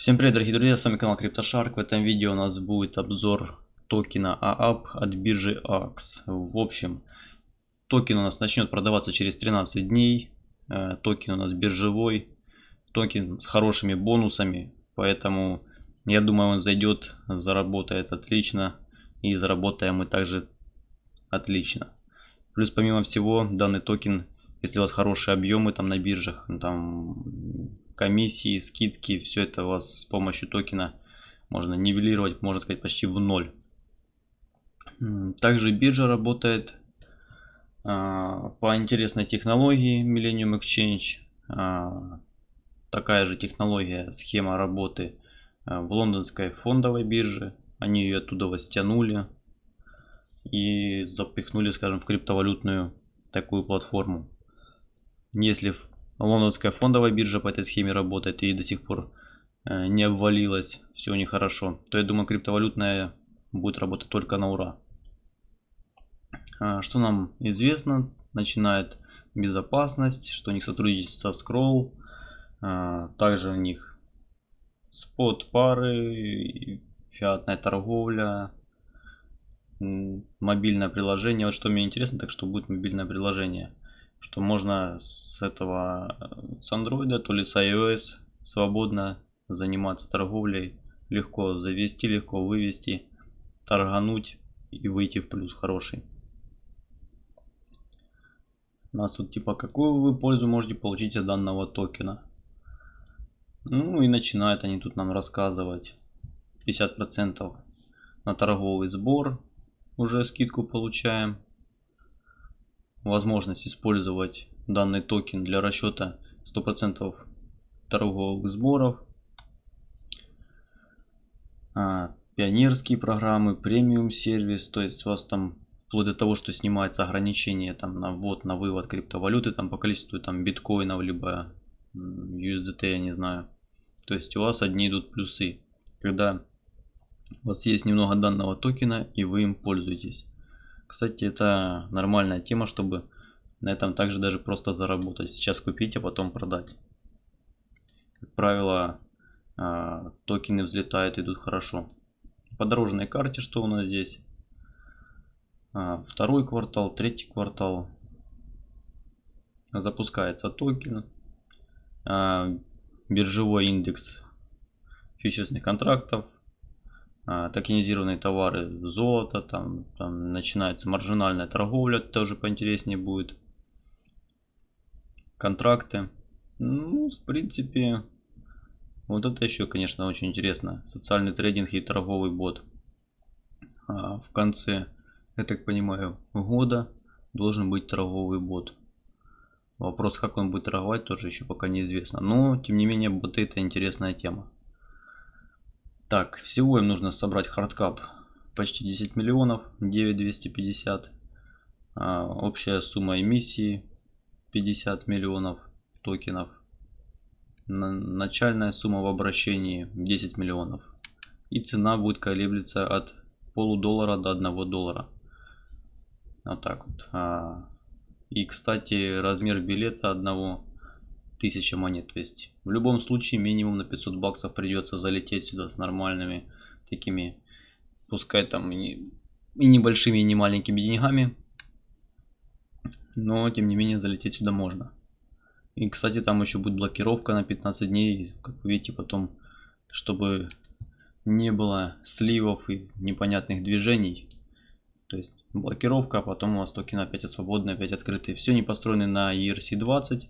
Всем привет, дорогие друзья, с вами канал CryptoShark. В этом видео у нас будет обзор токена AAB от биржи AAX. В общем, токен у нас начнет продаваться через 13 дней. Э, токен у нас биржевой, токен с хорошими бонусами, поэтому я думаю он зайдет, заработает отлично и заработаем мы также отлично. Плюс помимо всего данный токен, если у вас хорошие объемы там на биржах, там комиссии, скидки, все это у вас с помощью токена можно нивелировать, можно сказать, почти в ноль. Также биржа работает а, по интересной технологии Millennium Exchange. А, такая же технология, схема работы а, в лондонской фондовой бирже. Они ее оттуда стянули и запихнули, скажем, в криптовалютную такую платформу. Если лондонская фондовая биржа по этой схеме работает и до сих пор э, не обвалилась, все у них хорошо, то я думаю криптовалютная будет работать только на ура. А, что нам известно, начинает безопасность, что у них сотрудничество с Scroll, а, также у них спот пары, фиатная торговля, мобильное приложение. Вот что мне интересно, так что будет мобильное приложение что можно с этого, с Android, то ли с iOS свободно заниматься торговлей, легко завести, легко вывести, торгануть и выйти в плюс хороший. У нас тут типа какую вы пользу можете получить от данного токена. Ну и начинают они тут нам рассказывать. 50% на торговый сбор уже скидку получаем возможность использовать данный токен для расчета 100% торговых сборов. А, пионерские программы, премиум сервис, то есть у вас там вплоть до того, что снимается ограничение там на ввод, на вывод криптовалюты там по количеству там биткоинов, либо USDT, я не знаю. То есть у вас одни идут плюсы, когда у вас есть немного данного токена и вы им пользуетесь. Кстати, это нормальная тема, чтобы на этом также даже просто заработать. Сейчас купить, а потом продать. Как правило, а, токены взлетают, идут хорошо. По дорожной карте что у нас здесь? А, второй квартал, третий квартал. Запускается токен. А, биржевой индекс фьючерсных контрактов токенизированные товары золото, там, там начинается маржинальная торговля, тоже поинтереснее будет. Контракты. Ну, в принципе, вот это еще, конечно, очень интересно. Социальный трейдинг и торговый бот. А в конце, я так понимаю, года должен быть торговый бот. Вопрос, как он будет торговать, тоже еще пока неизвестно. Но, тем не менее, боты это интересная тема. Так, всего им нужно собрать hard cap почти 10 миллионов, 9250. А, общая сумма эмиссии 50 миллионов токенов. На, начальная сумма в обращении 10 миллионов. И цена будет колеблется от полудоллара до 1 доллара. Вот так вот. А, и, кстати, размер билета одного 1000 монет. То есть в любом случае минимум на 500 баксов придется залететь сюда с нормальными такими, пускай там и, небольшими, и не маленькими деньгами. Но тем не менее залететь сюда можно. И кстати там еще будет блокировка на 15 дней. Как вы видите потом, чтобы не было сливов и непонятных движений. То есть блокировка, а потом у вас токены опять свободные, опять открытые. Все не построены на ERC20.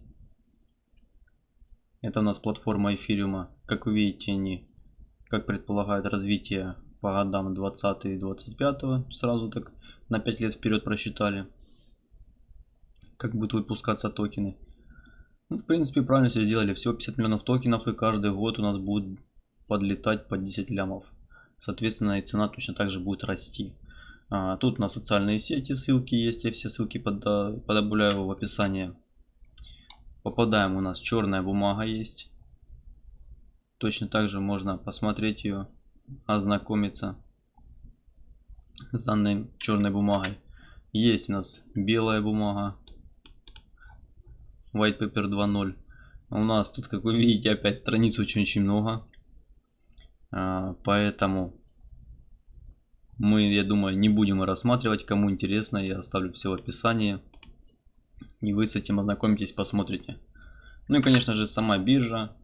Это у нас платформа эфириума. Как вы видите, они, как предполагает развитие по годам 20 и 25, сразу так на 5 лет вперед просчитали, как будут выпускаться токены. Ну, в принципе, правильно все сделали. Всего 50 миллионов токенов, и каждый год у нас будет подлетать по 10 лямов. Соответственно, и цена точно так же будет расти. А, тут на социальные сети ссылки есть, я все ссылки подобавляю в описании. Попадаем, у нас черная бумага есть. Точно так же можно посмотреть ее, ознакомиться с данной черной бумагой. Есть у нас белая бумага. White Paper 2.0. У нас тут, как вы видите, опять страниц очень-очень много. А, поэтому мы, я думаю, не будем рассматривать. Кому интересно, я оставлю все в описании. И вы с этим ознакомитесь, посмотрите. Ну и, конечно же, сама биржа,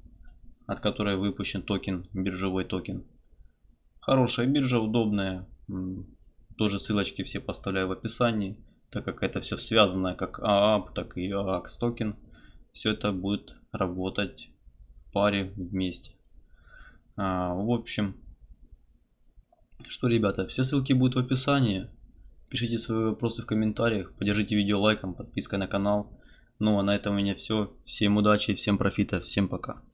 от которой выпущен токен, биржевой токен. Хорошая биржа, удобная. Тоже ссылочки все поставляю в описании, так как это все связано как AAB, так и AAX токен. Все это будет работать в паре вместе. А, в общем, что, ребята, все ссылки будут в описании. Пишите свои вопросы в комментариях, поддержите видео лайком, подпиской на канал. Ну а на этом у меня все. Всем удачи, всем профита, всем пока.